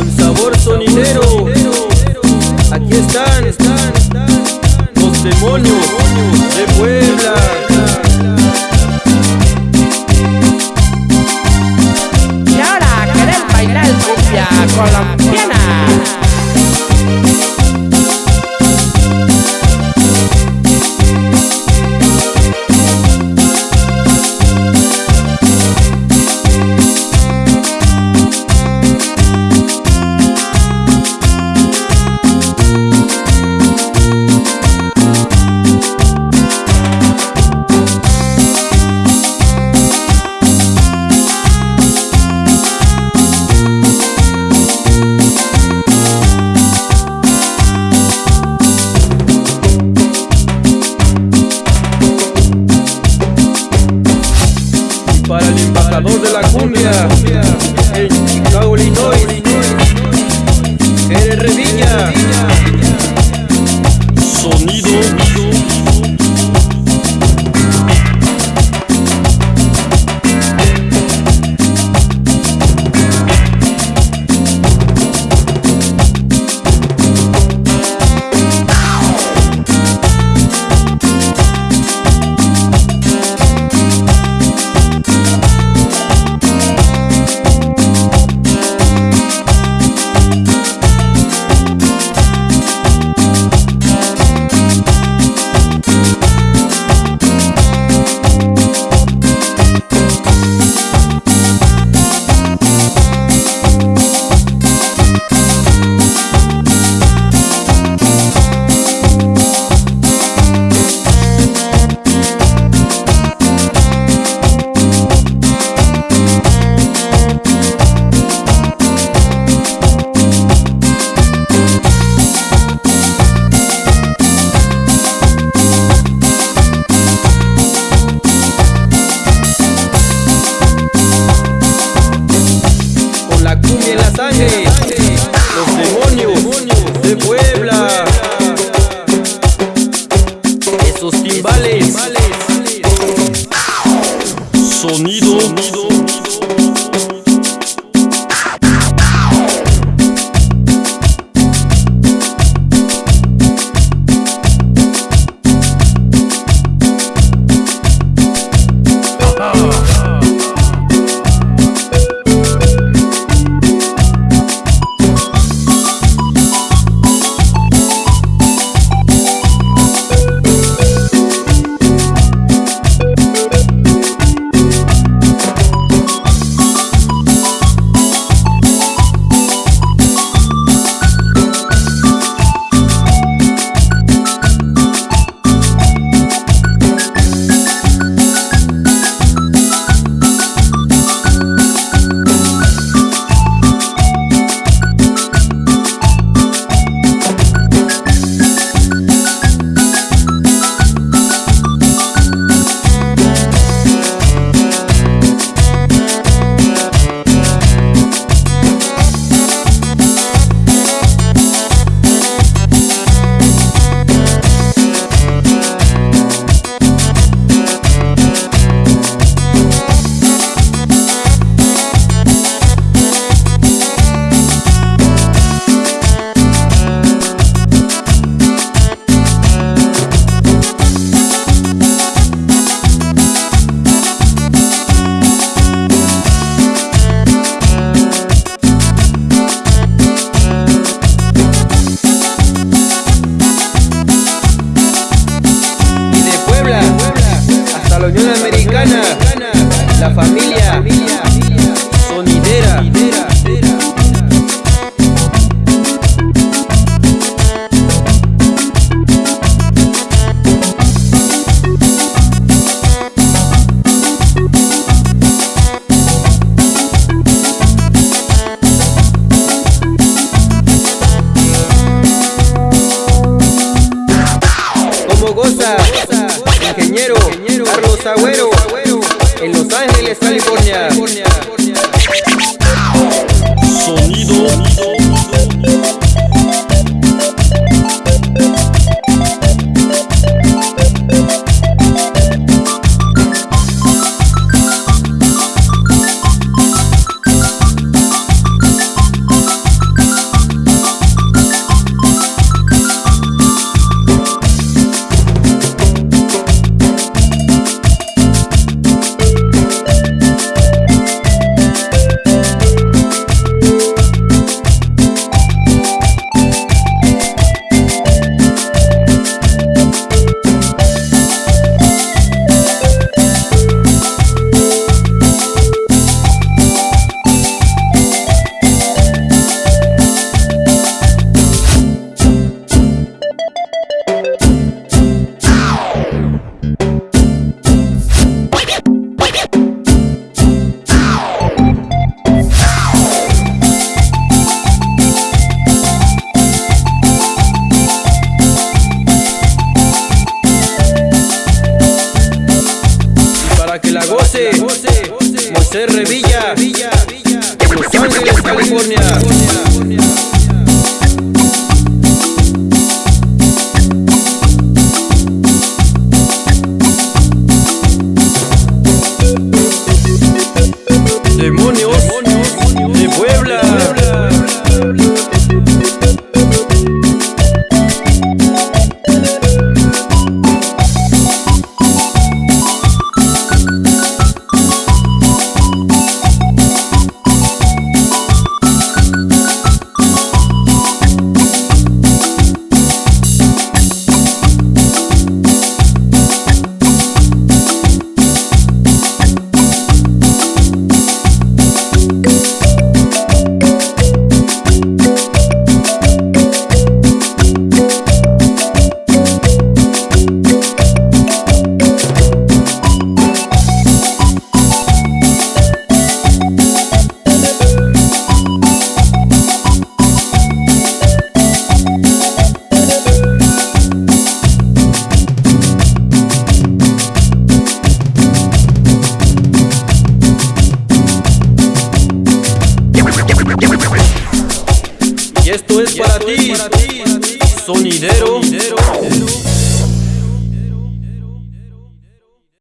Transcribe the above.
con sabor sonidero. Aquí están los demonios de Puebla. Y ahora querer bailar cumbia colombiana. Para el embajador de la cumbia en Chicago, Illinois, Jerez Revilla. Puebla, esos timbales, La familia. ingeniero Carlos Agüero, en Los Ángeles, California. Sonido.